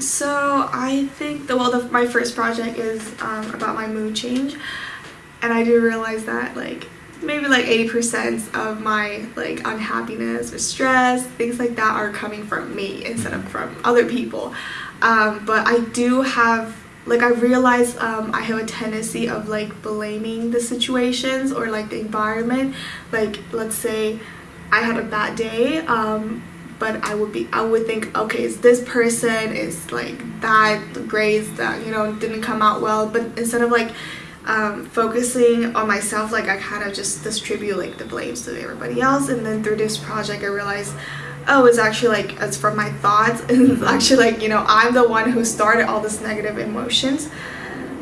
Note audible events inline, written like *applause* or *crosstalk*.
so I think the well, the, my first project is um, about my mood change, and I do realize that like maybe like 80% of my like unhappiness or stress things like that are coming from me instead of from other people. Um, but i do have like i realize um, i have a tendency of like blaming the situations or like the environment. Like let's say i had a bad day um, but i would be i would think okay is this person is like that grades that you know didn't come out well? But instead of like um, focusing on myself like I kind of just distribute like the blames to everybody else. And then through this project I realized oh it's actually like it's from my thoughts. And *laughs* it's actually like you know I'm the one who started all this negative emotions